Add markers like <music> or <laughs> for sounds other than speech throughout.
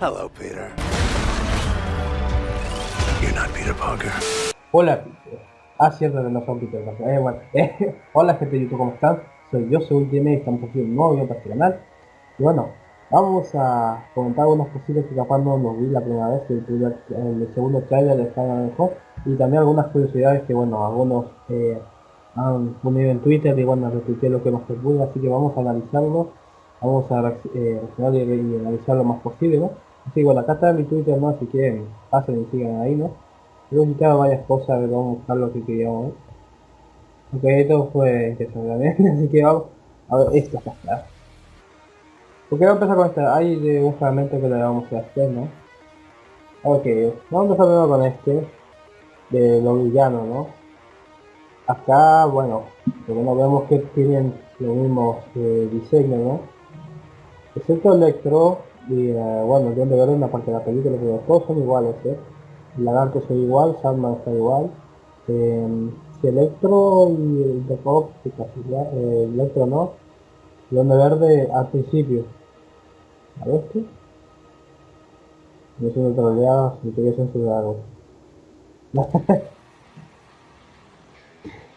Hello, Peter. You're not Peter Parker. Hola, Peter. Ah, cierto que no son Peter Parker. Bueno. <laughs> eh, hola, gente de YouTube, ¿cómo están? Soy yo, soy Ultimate estamos haciendo un nuevo video para este canal. Y bueno, vamos a comentar algunas cositas que capaz no nos vi la primera vez, el, primer, el segundo trailer de Mejor. Y también algunas curiosidades que, bueno, algunos eh, han ponido en Twitter y bueno, retuiteé lo que más se pudo, así que vamos a analizarlo. Vamos a eh, reaccionar y analizar lo más posible, ¿no? Así bueno, acá está mi Twitter, ¿no? Si quieren, pasen y sigan ahí, ¿no? He quitado varias cosas, vamos a buscar lo que queríamos ver. Ok, esto fue interesante <laughs> así que vamos a ver, esto está claro. Porque vamos a empezar con este, hay de un fragmento que le vamos a hacer, ¿no? Ok, vamos a empezar primero con este, de los villanos, ¿no? Acá, bueno, no vemos que tienen los mismos eh, diseños, ¿no? Excepto Electro y, uh, bueno, yo de ver en la parte de la película, pero todos son iguales, ¿eh? El lagarto es igual, Sandman está igual. Eh, si Electro y el de Pop, eh, Electro no. Donde verde al principio. ¿A ver qué? No soy troleado, si quería censurar algo.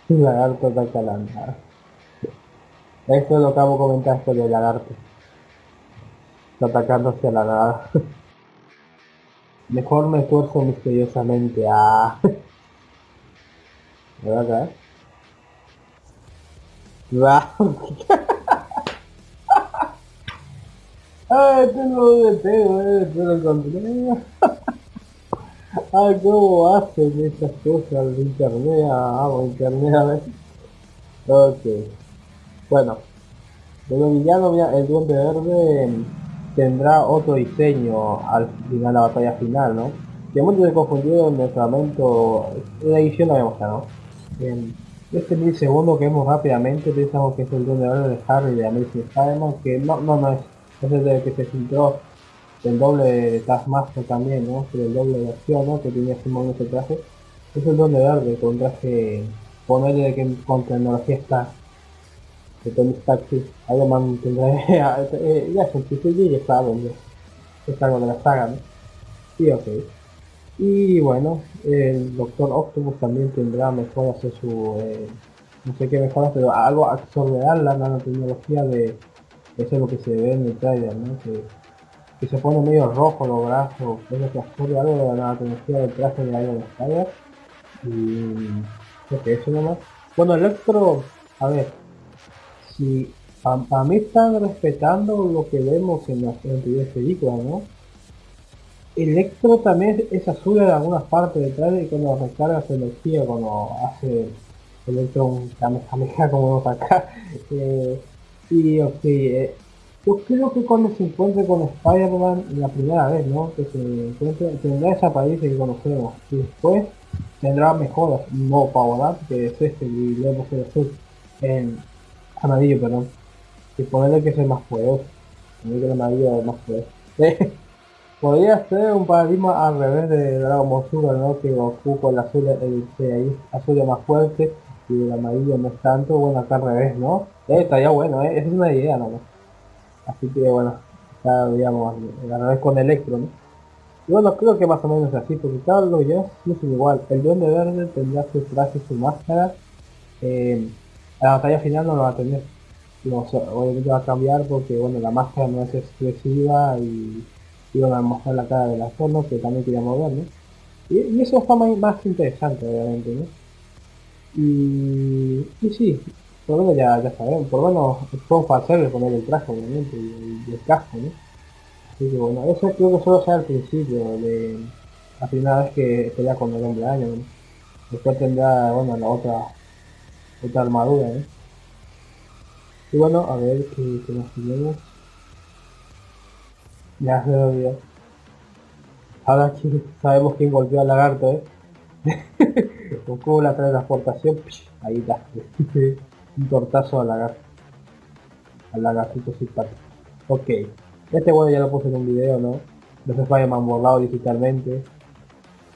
el <laughs> lagarto está calando. Esto es lo que hago comentar esto del lagarto. Está atacando hacia la nada. <laughs> Mejor me esfuerzo misteriosamente a... <laughs> ¿Me va a caer? Va. <laughs> Ay, tengo de pego, eh, pero encontré. Ay, cómo hacen esas cosas de internet, amo internet a ver. Ok. Bueno. De los villanos, el duende verde tendrá otro diseño al final de la batalla final, ¿no? Que muchos se confundieron en el fragmento, la edición la vemos ¿no? En este milisegundo que vemos rápidamente pensamos que es el duende verde de Harry de Amazing Spider-Man, que no, no, no es, es el de que se filtró el doble de Taskmaster también, ¿no? El doble de acción, ¿no? Que tenía ese ese traje. Es el duende verde con traje, ponerle de que con tecnología está de Man tendrá, <laughs> eh, ya es un y ya está, ya. Es algo la saga, ¿no? Sí, ok. Y bueno, el Doctor Octopus también tendrá mejoras en su, eh, no sé qué mejoras, pero algo absorberá la nanotecnología de, eso es lo que se ve en el trailer, ¿no? Que, se pone medio rojo los brazos, eso que absorbe algo de la nanotecnología del traje de Iron Spider. Y creo que eso nomás. Bueno, Electro, a ver, si para mí están respetando lo que vemos en las anteriores películas, ¿no? Electro también es azul en algunas partes detrás y cuando recarga su energía, cuando hace Electro un Kamehameha como vemos acá. <laughs> Eh, y ok, eh, yo creo que cuando se encuentre con Spider-Man la primera vez, ¿no? Que se encuentre, tendrá esa apariencia que conocemos. Y después tendrá mejoras, no Up, que es este, y vemos el azul. En, amarillo, perdón. Y ponerle que sea más poderoso. que el amarillo es más poderoso. <laughs> Podría ser un paradigma al revés de Dragon Ball Super, ¿no? Que Goku con el azul, el, el azul es más fuerte y el amarillo no es tanto. Bueno, acá al revés, ¿no? Eh, estaría bueno, ¿eh? Esa es una idea, ¿no? Así que bueno, ya digamos, al revés con Electro, ¿no? Y bueno, creo que más o menos así, porque cada uno ya no igual. El duende verde tendrá su traje, su máscara. Eh, la batalla final no lo va a tener. obviamente va a cambiar porque bueno la máscara no es expresiva y iban a mostrar la cara de las formas que también queríamos ver, ¿no? Y, eso está más, interesante obviamente, ¿no? Y, y sí, por lo menos ya, ya sabemos, por lo menos fue hacerle poner el traje obviamente y, el casco, ¿no? Así que bueno, eso creo que solo sea el principio de la primera vez que pelea con el hombre año, ¿no? Después tendrá, bueno, la otra otra armadura, ¿eh? Y bueno, a ver qué, qué más tenemos. Ya se lo olvidó. Ahora sabemos quién golpeó al lagarto, ¿eh? <laughs> Con la transportación, ahí está. <laughs> Un tortazo al lagarto. Al lagartito simpático. Ok. Este bueno ya lo puse en un video, ¿no? No se Spider-Man borrado digitalmente.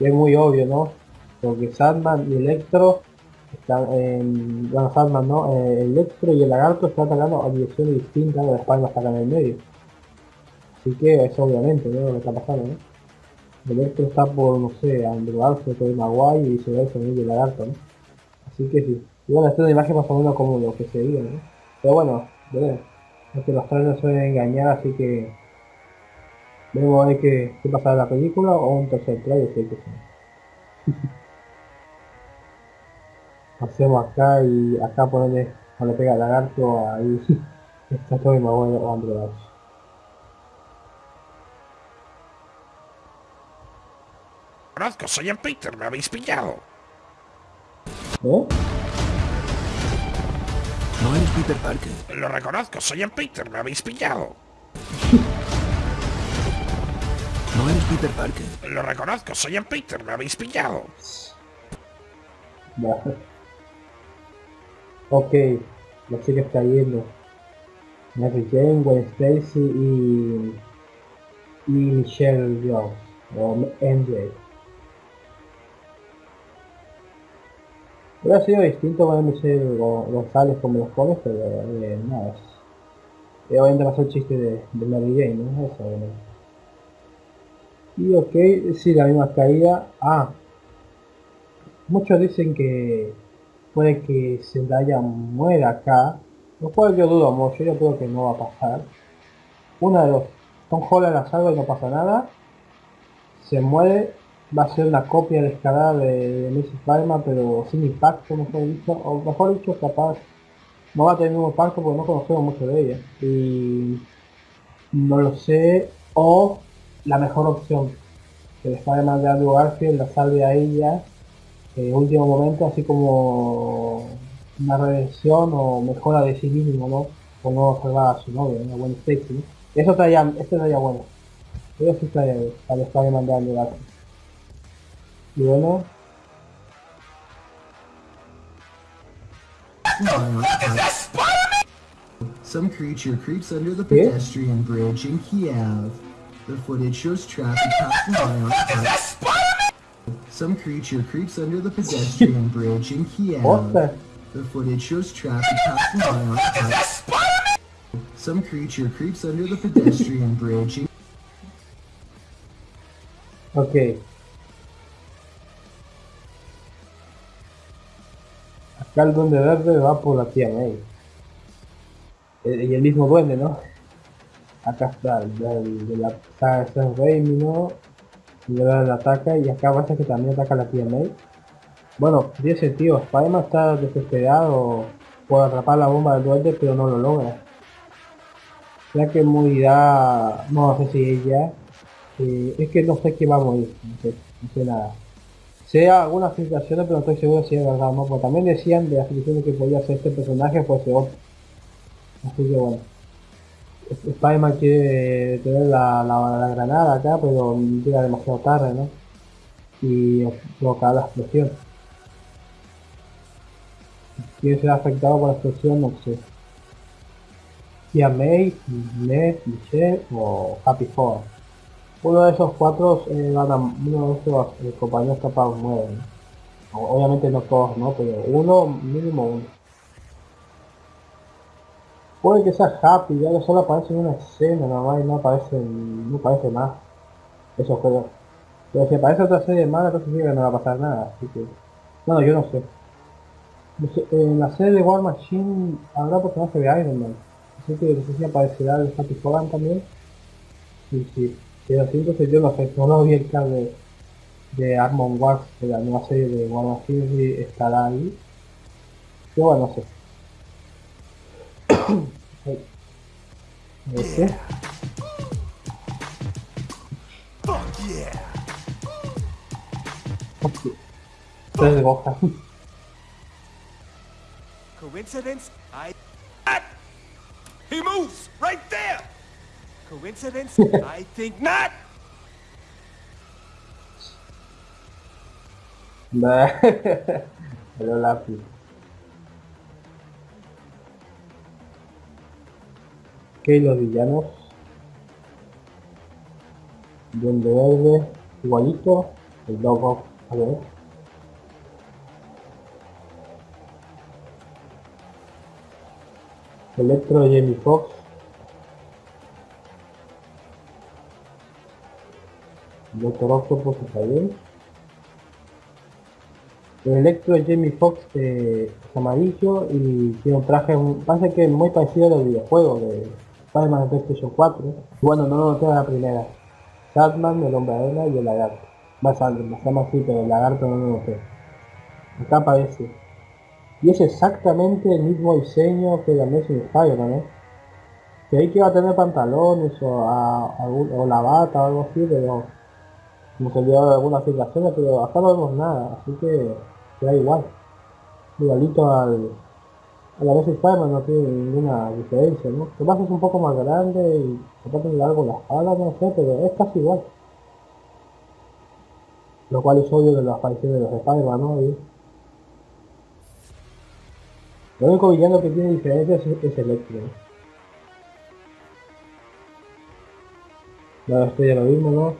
Es muy obvio, ¿no? Porque Sandman y Electro están en bueno, Sandman, ¿no? Eh, el Electro y el Lagarto están atacando a direcciones distintas, la espalda está acá en el medio. Así que eso obviamente, ¿no? Lo que está pasando, ¿no? Electro está por, no sé, Andrew Garfield, Tobey Maguire y se ve el sonido de lagarto, ¿no? Así que sí. Y bueno, esta es una imagen más o menos como lo que se veía, ¿no? Pero bueno, veremos. Es que los trailers suelen engañar, así que... Veremos a ver qué, pasa en la película o un tercer trailer, si hay que. <laughs> Hacemos acá y acá ponerle, cuando pega el lagarto, ahí <laughs> está Tobey Maguire o Andrew Garfield. Conozco, soy el Peter, me habéis pillado. ¿Eh? No eres Peter Parker. Lo reconozco, soy el Peter, me habéis pillado. <laughs> No eres Peter Parker. Lo reconozco, soy el Peter, me habéis pillado. Ok, la chica está yendo. Mary Jane, Gwen Stacy y. y Michelle Jones. O MJ. Hubiera sido distinto para Michelle Go- González como los pones, pero eh, nada. es- eh, obviamente ser el chiste de, Mary Jane, ¿no? Eso. Y ok, sí, la misma caída. Ah, muchos dicen que puede que Zendaya muera acá, lo cual yo dudo mucho, yo creo que no va a pasar. Una de dos, Tom Holland la salva y no pasa nada, se muere, va a ser una copia descarada de, de Mrs. Spider-Man, pero sin impacto, mejor dicho, o mejor dicho, capaz no va a tener un impacto porque no conocemos mucho de ella. Y no lo sé, o la mejor opción, que el Spider-Man de Andrew Garfield la salve a ella en último momento, así como una redención o mejora de sí mismo, ¿no? Por no salvar a su novia, una buena Stacy, ¿no? Eso estaría, este estaría bueno. Eso sí bien, para estar mandando el Y bueno, Some creature creeps under the pedestrian bridge in Kiev. The footage shows traffic passing by on Some creature creeps under the pedestrian bridge in Kiev. Ostras, The footage shows traffic passing by on a Some creature creeps under the pedestrian bridge in ok. Acá el duende verde va por la tía May. Eh, Y el mismo duende, ¿no? Acá está, el de la saga de Sam Raimi, ¿no? Y luego la ataca y acá pasa que también ataca la tía May. Bueno, tiene sentido, Spider-Man está desesperado por atrapar la bomba del duende, pero no lo logra. Ya que morirá, no sé si ella, es que no sé qué va a morir, no sé, no nada. Sé algunas filtraciones, pero no estoy seguro si es verdad o no, porque también decían de las filtraciones que podía ser este personaje, ser otro. Así que bueno. Sp- Spider-Man quiere tener la, granada acá, pero llega demasiado tarde, ¿no? Y provocar la explosión. ¿Quién será afectado por la explosión? No sé. Tía May, Ned, Michelle o Happy Four. Uno de esos cuatro eh, van a, uno de esos eh, compañeros capaz muere. ¿no? O- Obviamente no todos, ¿no? Pero uno, mínimo uno. Puede que sea Happy, ya que solo aparece en una escena nomás y no aparece, no aparece más. Eso juegos. Pero si aparece otra serie más, entonces sí que no va a pasar nada. Así que, bueno, yo no sé. En la serie de War Machine habrá personaje de Iron Man. Así que no sé si aparecerá el Happy Hogan también. Y sí, pero así entonces yo no sé, no lo vi el cable de Armon Wars de la nueva serie de War Machine si estará ahí. Pero bueno, no sé. Este. Fuck yeah. Ok. Tres de Gohan. Coincidence? I. Not. He moves right there. Coincidence? <laughs> I think not. Nah. <laughs> Pero lápiz. Ok, los villanos. Duende verde, igualito. El Dog a ver. Electro Jamie Fox. Doctor Octopus está bien. El Electro Jamie Foxx eh, es amarillo y tiene un traje, parece que muy parecido al videojuego de Spider-Man de PlayStation 4. Bueno, no lo a la primera. Batman, el hombre arena y el lagarto. Más alto, más así, pero el lagarto no lo noté. Acá aparece. Y es exactamente el mismo diseño que la Amazing Spider-Man, ¿eh? Creí que iba a tener pantalones o, o la bata o algo así, pero como se algunas filtraciones, pero acá no vemos nada, así que da igual. Igualito al, a la vez Spider-Man no tiene ninguna diferencia, ¿no? Lo más es un poco más grande y aparte de largo la espalda, no sé, pero es casi igual. Lo cual es obvio de la aparición de los Spider-Man, ¿no? Y lo único villano que tiene diferencias es, es Electro. ¿no? Esto ya lo mismo, ¿no?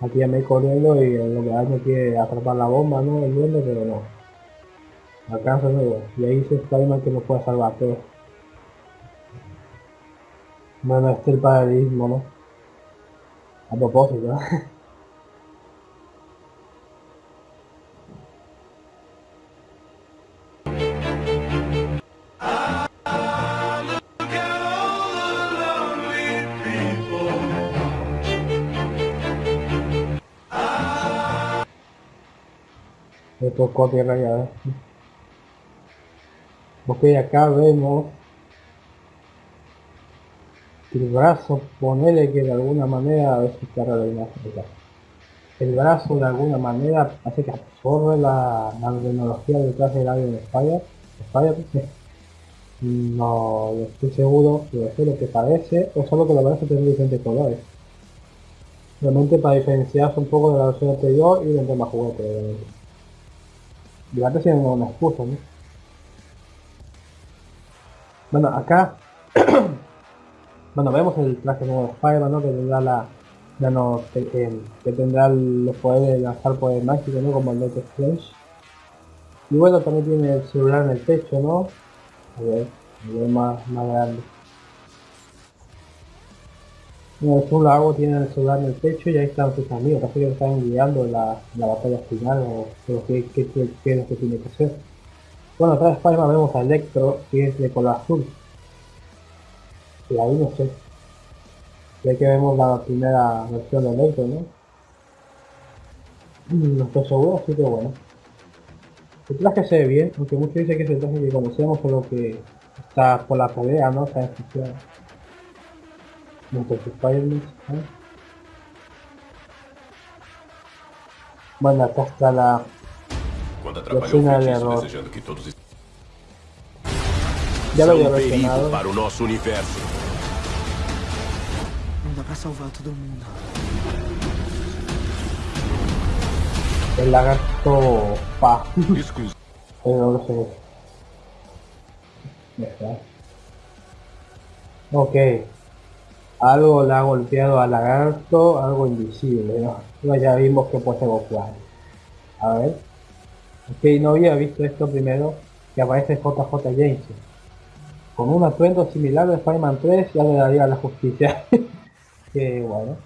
Aquí ya me corriendo y lo que hace quiere atrapar la bomba, ¿no? El duende, pero no. Alcanza luego. Y ahí dice Spider-Man que no puede salvar todo. Bueno, este es el paralelismo, ¿no? A propósito, ¿no? Me tocó tierra ya, ¿ves? Ok, acá vemos el brazo, ponele que de alguna manera, a ver si la imagen. El brazo de alguna manera hace que absorbe la, la tecnología detrás del avión de Spire. Spire no no estoy seguro si es lo que parece o solo que la verdad tiene diferentes colores. Realmente para diferenciarse un poco de la versión anterior y del tema juguete, obviamente. Antes tienen una excusa, ¿no? Bueno, acá <clears throat> bueno, vemos el traje nuevo de Spider-Man, ¿no? Que tendrá la ya no que, tendrá los poderes de lanzar poder mágico, ¿no? Como el Doctor Strange. Y bueno, también tiene el celular en el pecho, ¿no? A ver, a ver más, más grande. Es un lago, tiene el celular en el pecho y ahí están sus amigos, casi que están guiando la, la batalla final o o qué, qué, qué, qué es lo que tiene que hacer. Bueno, atrás de Spider-Man vemos a Electro, que es de color azul. Y ahí no sé. Ya que vemos la primera versión de Electro, ¿no? Mm, No estoy seguro, así que bueno. El traje se ve bien, aunque muchos dicen que es el traje que conocemos, solo que está por la pelea, ¿no? Está en Entonces Spider-Man, ¿no? Bueno, acá está la... Quando atrapalhou o feitiço desejando que todos Ya lo são había um perigo mencionado. para o nosso universo. Não dá pra salvar todo mundo. El lagarto pa. Desculpe. Pero no lo sé. Ya está. Ok. Algo le ha golpeado al lagarto, algo invisible, ¿no? Ya vimos que puede Goku. A ver. Ok, no había visto esto primero, que aparece JJ James. Con un atuendo similar de Spider-Man 3 ya le daría la justicia. <laughs> que bueno.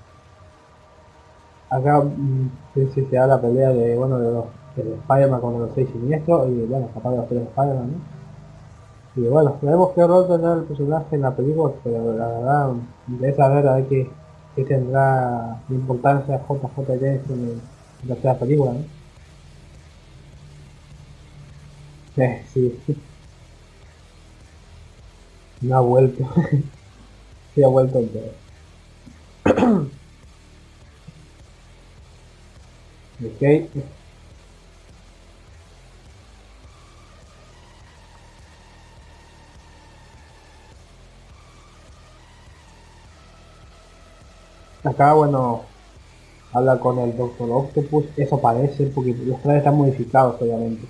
Acá mm, se da la pelea de, bueno, de los de Spider-Man contra los seis siniestros y bueno, capaz de los tres Spider-Man. Y bueno, veremos qué rol tendrá el personaje en la película, pero la verdad interesa ver a ver qué, qué tendrá de importancia JJ James en, la tercera película. Eh, sí. No ha vuelto. <laughs> sí ha vuelto entero. <clears throat> ok. Acá, bueno, habla con el Doctor Octopus, eso parece, porque los trajes están modificados, obviamente.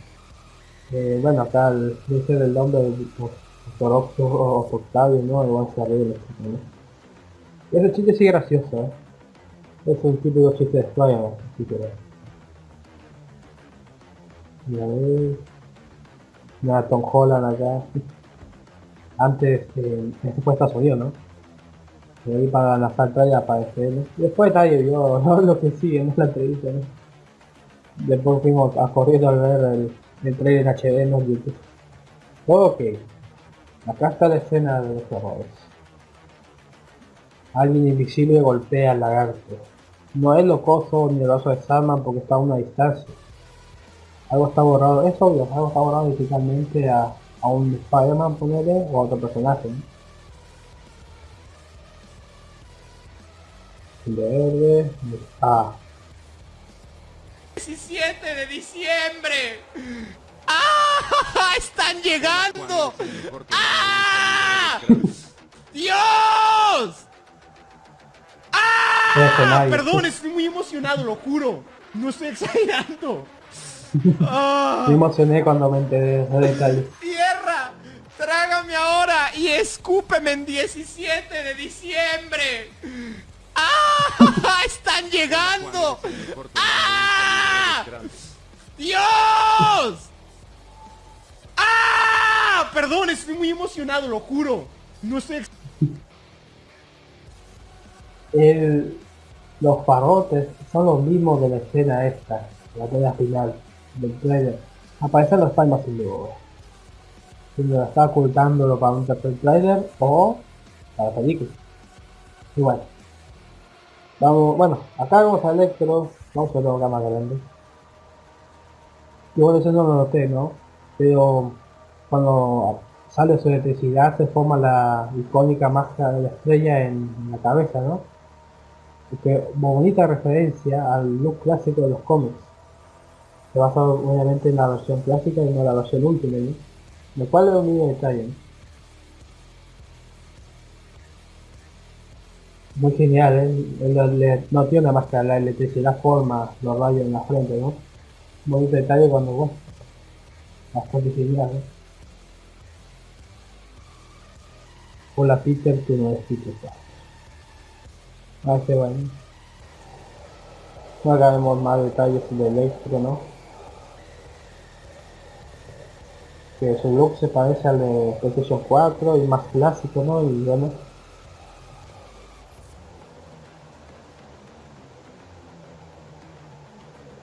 Bueno, acá el, dice el nombre del Doctor Octopus o Octavio, ¿no? Igual se arregla, ¿no? Ese chiste sí gracioso, ¿eh? Es un típico chiste de Spider-Man, así que... Mira, ver... Mira, Tom Holland acá. Antes, eh, este fue Estados Unidos, ¿no? De ahí para lanzar trailer aparecer. ¿no? Después trailer yo, <laughs> no lo que sigue, no la entrevista, ¿no? Después fuimos a corriendo a ver el, trailer en HD en YouTube. Ok. Acá está la escena de los horrores. Alguien invisible golpea al lagarto. No es locoso ni el oso de Salman porque está a una distancia. Algo está borrado, es obvio, algo está borrado digitalmente a, a un Spider-Man, ponerle, o a otro personaje. verde, ah, 17 de diciembre. ¡Ah! ¡Están llegando! ¡Ah! ¡Dios! ¡Ah! Perdón, estoy muy emocionado, lo juro. No estoy exagerando. <laughs> ¡Ah! me emocioné cuando me enteré de. ¡Tierra! ¡Trágame ahora y escúpeme en 17 de diciembre! ¡Ah! <laughs> ¡Están llegando! ¡Ah! ¡Dios! ¡Ah! Perdón, estoy muy emocionado, lo juro. No estoy... ex- El, los parotes son los mismos de la escena esta, la escena final del trailer. Aparecen los palmas sin duda. Si me lo está ocultándolo para un tercer trailer o para la película. Bueno. Vamos, bueno, acá vamos a Electro, vamos a acá más grande. Yo eso no lo noté, ¿no? Pero cuando sale su electricidad se forma la icónica máscara de la estrella en, la cabeza, ¿no? que bonita referencia al look clásico de los cómics. Se basa obviamente en la versión clásica y no en la versión última, ¿no? Lo cual es un detalle. ¿no? Muy genial, ¿eh? No tiene una máscara, la electricidad forma los rayos en la frente, ¿no? Bonito detalle cuando, bueno, bastante genial, ¿eh? Hola Peter, tú no eres Peter. Ah, qué bueno. No hagamos más detalles de Electro, ¿no? Que su look se parece al de PlayStation 4 y más clásico, ¿no? Y bueno.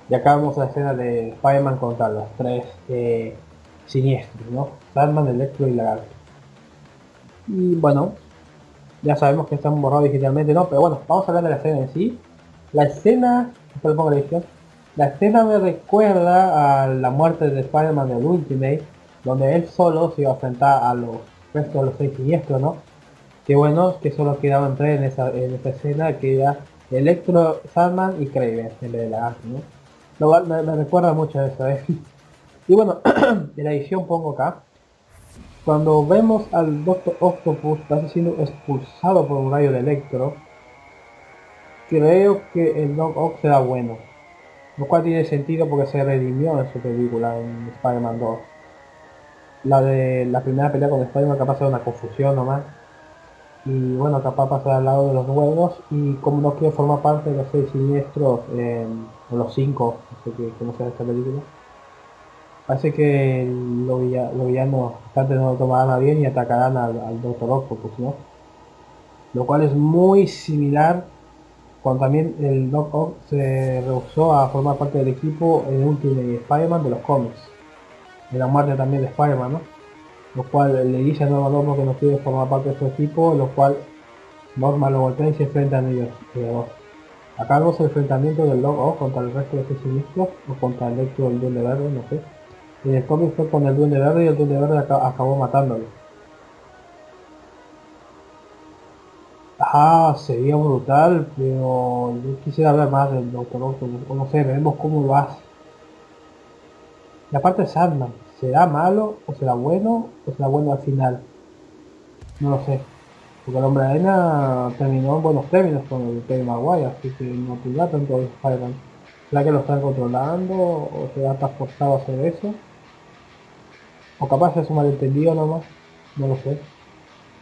Y acá vemos la escena de Spider-Man contra los tres eh, siniestros, ¿no? Batman, Electro y Lagarto. Y bueno, ya sabemos que están borrados digitalmente, ¿no? Pero bueno, vamos a hablar de la escena en sí. La escena, pongo la edición, la escena me recuerda a la muerte de Spider-Man del Ultimate, donde él solo se iba a enfrentar a los restos de los seis siniestros, ¿no? Que bueno, que solo quedaban tres en esa, en esa escena, que era Electro, Sandman y Kraven, el de la ¿no? Lo me, recuerda mucho a eso, ¿eh? Y bueno, <clears throat> en la edición pongo acá, cuando vemos al Doctor Octopus casi siendo expulsado por un rayo de Electro, creo que el Doc Ock será bueno. Lo cual tiene sentido porque se redimió en su película, en Spider-Man 2. La de la primera pelea con Spider-Man capaz era una confusión nomás. Y bueno, capaz pasar al lado de los buenos. Y como no quiere formar parte de los seis siniestros, eh, o los cinco, no sé se llama esta película. Parece que los, villa- los villanos antes no lo tomarán a bien y atacarán al, al Doctor Octopus, ¿no? Lo cual es muy similar cuando también el Doc Ock se rehusó a formar parte del equipo en Ultimate Spider-Man de los cómics. De la muerte también de Spider-Man, ¿no? Lo cual le dice a Nuevo Norma que no quiere formar parte de su equipo, lo cual Norma lo voltea y se enfrentan ellos. ellos Acá vemos el enfrentamiento del Ock contra el resto de sus siniestros, o contra el Electro del Duende Verde, no sé. En el cómic fue con el Duende Verde y el Duende Verde aca- acabó matándolo. Ah, sería brutal, pero yo quisiera ver más del Doctor Octopus, o no sé, veremos cómo lo hace. Y aparte Sandman, ¿será malo o será bueno o será bueno al final? No lo sé. Porque el hombre de arena terminó en buenos términos con el Tobey Maguire, así que no tendrá tanto de Spider-Man. ¿Será que lo están controlando o será tan forzado a hacer eso? O capaz es un malentendido nomás, no lo sé.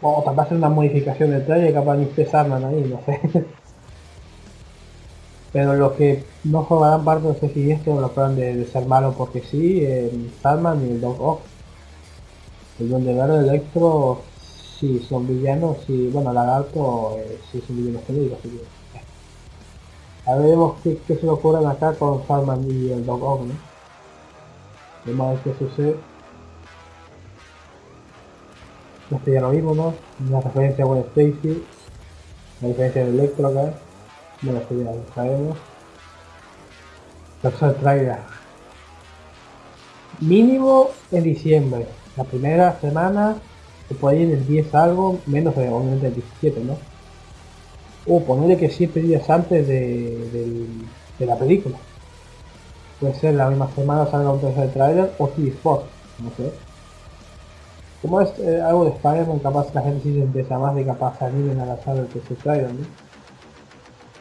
O capaz es una modificación del trailer, capaz ni Sandman ahí, no sé. <laughs> Pero los que no formarán parte de ese siniestro lo plan de, de ser malos porque sí, el Sandman y el Dog Ock. El Duende Verde Electro sí son villanos y bueno, Lagarto eh, sí es un villano genérico, así que... eh. A qué, se le ocurren acá con Salman y el Dog Ock, ¿no? A ver qué sucede. Este ya lo vimos, ¿no? Una referencia a Gwen Stacy. La diferencia de Electro acá. Bueno, esto ya lo sabemos. Tercer trailer. Mínimo en diciembre. La primera semana se puede ir el 10 algo, menos de obviamente el 17, ¿no? O ponerle que 7 días antes de, del- de la película. Puede ser la misma semana salga un tercer trailer o después, no sé. Como es eh, algo de Spider-Man, capaz la gente sí se empieza más de capaz salir en la sala del tercer trailer, ¿no?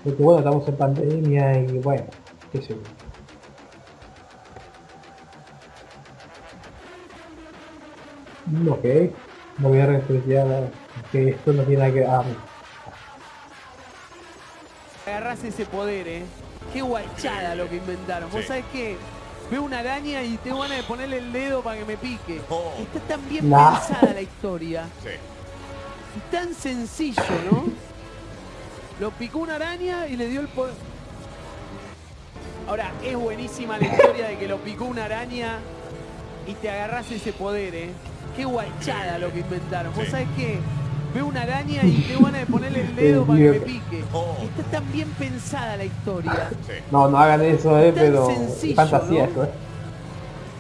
Porque bueno, estamos en pandemia y bueno, qué sé yo. Ok, no voy a restringir que esto no tiene nada que ah, agarrás ese poder, ¿eh? Qué guachada lo que inventaron. Vos Sí. sabés qué? Veo una araña y tengo ganas de ponerle el dedo para que me pique. Oh. Está tan bien Nah. pensada la historia. Sí. Y tan sencillo, ¿no? Lo picó una araña y le dio el poder. Ahora, es buenísima la historia de que lo picó una araña y te agarrás ese poder, ¿eh? Qué guachada lo que inventaron. ¿Vos Sí. sabés qué? Veo una araña y tengo ganas de ponerle el dedo para que me pique. Oh. Está tan bien pensada la historia. Sí. No, no hagan eso, eh, Tan pero sencillo, es fantasía ¿no? eso, eh.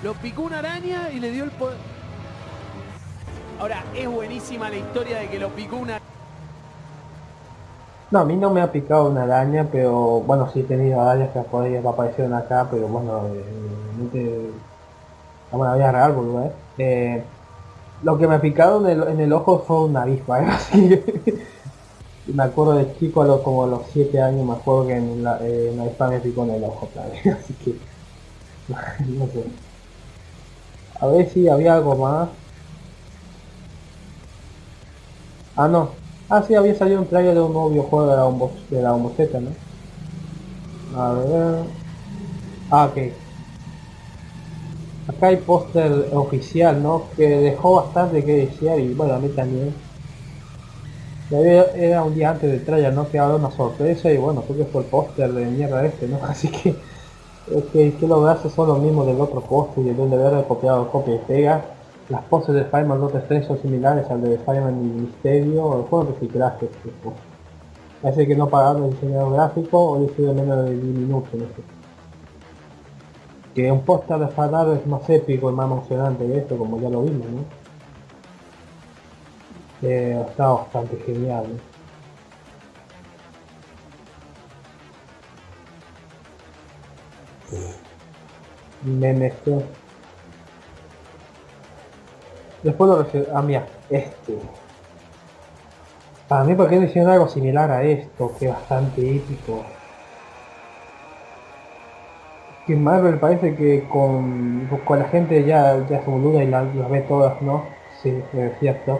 Lo picó una araña y le dio el poder. Ahora, es buenísima la historia de que lo picó una No, a mí no me ha picado una araña, pero bueno, sí he tenido arañas que aparecieron acá, pero bueno, eh, no te... Vamos a la vida real, boludo, eh. Eh, Lo que me ha picado en el, en el ojo fue una avispa, ¿eh? <laughs> Así me acuerdo de chico, a los, como a los 7 años, me acuerdo que en la, eh, una avispa me picó en el ojo. <laughs> Así que... <laughs> no sé. A ver si había algo más. Ah, no. Ah, sí, había salido un trailer de un nuevo videojuego de la de la Bombo Z, ¿no? A ver... Ah, ok. Acá hay póster oficial, ¿no? Que dejó bastante que desear y bueno, a mí también. Era un día antes del trailer, ¿no? Que había una sorpresa y bueno, creo que fue el póster de mierda este, ¿no? <laughs> Así que... Es que, que lo que hace son los mismos del otro póster y el Duende Verde copiado copia y pega. Las poses de Spider-Man Doctor Strange son similares al de Spider-Man y Misterio, el juego reciclaje. tipo. Parece que no pagaron el diseñador gráfico o de menos de 10 minutos, no sé. Que un de Fanar es más épico y más emocionante que esto, como ya lo vimos, ¿no? Eh, está bastante genial. Me mezcló. Después lo reci- Ah, mira, este. Para mí, ¿por qué no hicieron algo similar a esto? Que bastante épico. Que Marvel parece que con, con la gente ya, ya se boluda y la- las ve todas, ¿no? Sí, es cierto.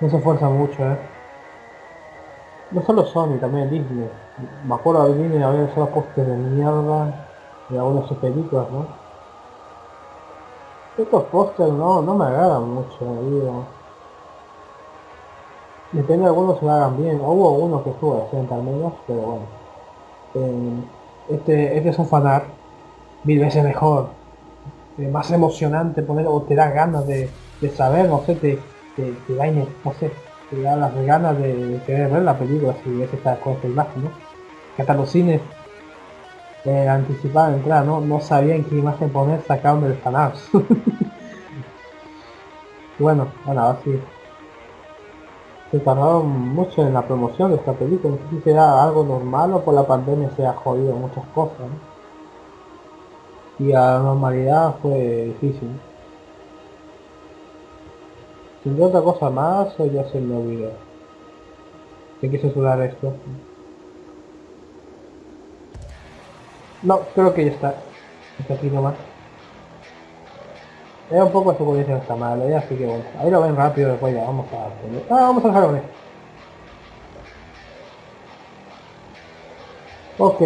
No se esfuerza mucho, ¿eh? No solo Sony, también Disney. Me acuerdo de Disney había solo postes de mierda de algunas sus películas, ¿no? Estos pósters no, no me agradan mucho, digo. Depende de algunos se hagan bien. Hubo uno que estuvo decente al menos, pero bueno. Eh, este, este es un fanart mil veces mejor. Eh, más emocionante poner, o te da ganas de, de saber, no sé, te, te, te da, no sé, te da las ganas de, querer ver la película si ves esta, con esta imagen, ¿no? Que hasta los cines eh, anticipaban entrada, ¿no? No sabían qué imagen poner, sacaron del. <laughs> Y bueno, bueno, ahora sí. Se tardaron mucho en la promoción de esta película, no sé si será algo normal o por la pandemia se ha jodido muchas cosas, ¿no? Y a la normalidad fue difícil. ¿Tendrá otra cosa más o ya se me olvidó? Hay que censurar esto. No, creo que ya está. Está aquí nomás. Era un poco de sugerencia esta mala, ya así que bueno. Ahí lo ven rápido después ya, vamos a. Ah, vamos a dejar con esto. Ok.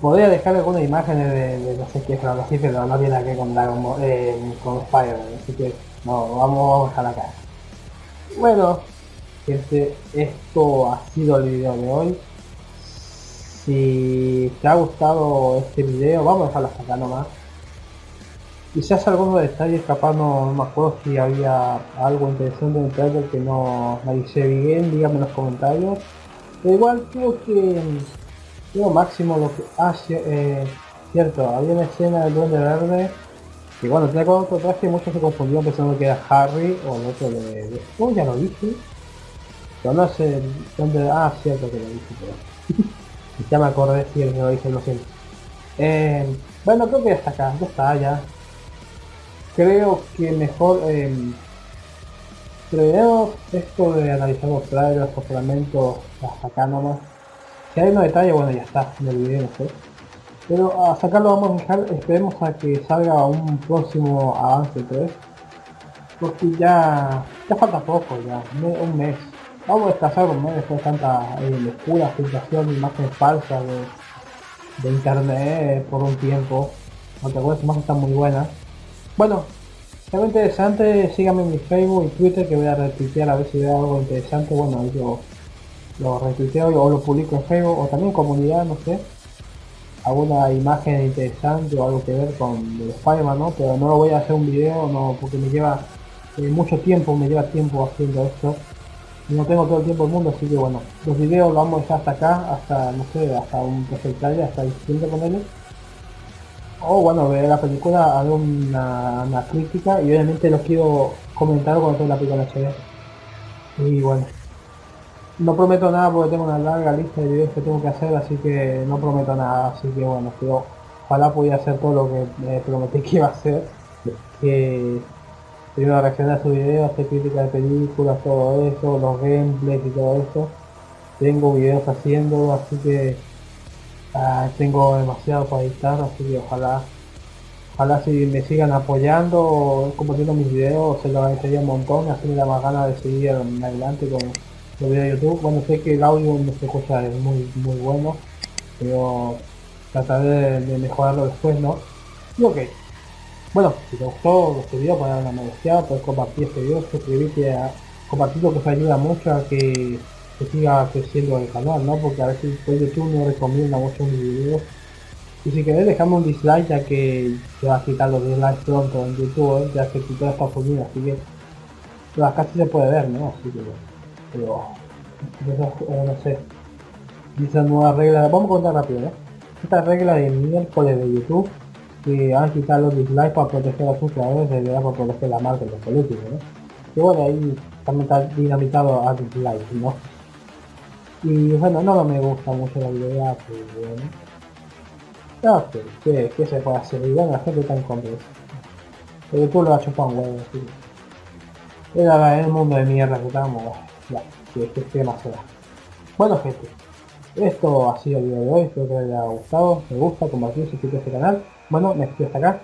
Podría dejar algunas imágenes de, de no sé qué, pero así, pero no tiene que con Dragon eh, con Spider-Man, así que no, vamos a dejar acá. Bueno, gente, esto ha sido el video de hoy. Si te ha gustado este video, vamos a dejarlo hasta acá nomás. Quizás algunos detalles, capaz no, no me acuerdo si había algo interesante en el trailer que no analicé bien, díganme en los comentarios. Pero igual creo que lo máximo lo que hace, eh, cierto, había una escena del duende verde que bueno, tenía con otro traje muchos se confundieron pensando que era Harry o el otro de... de oh, ya lo dije. Pero no sé dónde... Ah, cierto que lo dije, pero... <laughs> ya me acordé si lo dije, lo siento. Eh, bueno, creo que ya está acá, ya está, ya. Creo que mejor... Eh, esto de analizar los trailers, los fragmentos hasta acá nomás. Si hay unos detalles, bueno, ya está, el video, no sé. Pero a sacarlo vamos a dejar, esperemos a que salga un próximo avance 3. Porque ya, ya falta poco, ya, un mes. Vamos a descansar un mes después de tanta eh, locura, filtración, imágenes falsas de, de internet por un tiempo. Aunque algunas imágenes están muy buenas. Bueno, algo interesante, síganme en mi Facebook y Twitter que voy a retuitear a ver si veo algo interesante. Bueno, yo lo retuiteo o lo publico en Facebook o también comunidad, no sé. Alguna imagen interesante o algo que ver con el Spider-Man, ¿no? Pero no lo voy a hacer un video, no, porque me lleva eh, mucho tiempo, me lleva tiempo haciendo esto. Y no tengo todo el tiempo del mundo, así que bueno, los videos los vamos a dejar hasta acá, hasta, no sé, hasta un trailer, hasta el siguiente ponerle. O bueno, ver la película, hago una, una crítica y obviamente lo quiero comentar cuando tenga la película en HD. Y bueno, no prometo nada porque tengo una larga lista de videos que tengo que hacer, así que no prometo nada, así que bueno, ojalá pudiera hacer todo lo que me prometí que iba a hacer. Que primero reaccionar a sus videos, hacer crítica de películas, todo eso, los gameplays y todo eso. Tengo videos haciendo, así que ah, tengo demasiado para editar, así que ojalá Ojalá si me sigan apoyando compartiendo mis videos, se lo agradecería un montón, así me da más ganas de seguir adelante con los videos de YouTube. Bueno, sé que el audio no se escucha es muy, muy bueno, pero trataré de, mejorarlo después, ¿no? Y ok. Bueno, si te gustó este video, darle una me gusta, puedes compartir este video, suscribirte a compartirlo que eso ayuda mucho a que, que siga creciendo el canal, ¿no? Porque a veces pues, YouTube no recomienda mucho mis videos y si querés dejarme un dislike ya que se va a quitar los dislikes pronto en YouTube, ¿eh? ya se quitó Estados Unidos, así que pero acá sí se puede ver, ¿no? Así que pero eh, no sé. Dice nueva regla, vamos a contar rápido, ¿no? Esta regla de miércoles de YouTube que van a quitar los dislikes para proteger a sus creadores de verdad para proteger la marca de los políticos, ¿no? Y bueno, ahí también está dinamitado a dislikes, ¿no? Y bueno, no me gusta mucho la idea, pues bueno. No sé, ¿qué, se puede hacer? Y la gente de eso. Pero tú lo vas a chupar un huevo, el mundo de mierda que estamos, más. Bueno gente, esto ha sido el video de hoy, espero que les haya gustado, me gusta, compartir, suscribirse a este canal. Bueno, me despido hasta acá.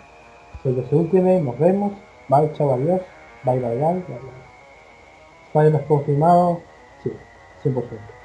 Soy de Ultimate, nos vemos. Bye, chao, adiós. Bye, bye, bye. bye, bye. Spider-Man confirmado. Sí, 100%.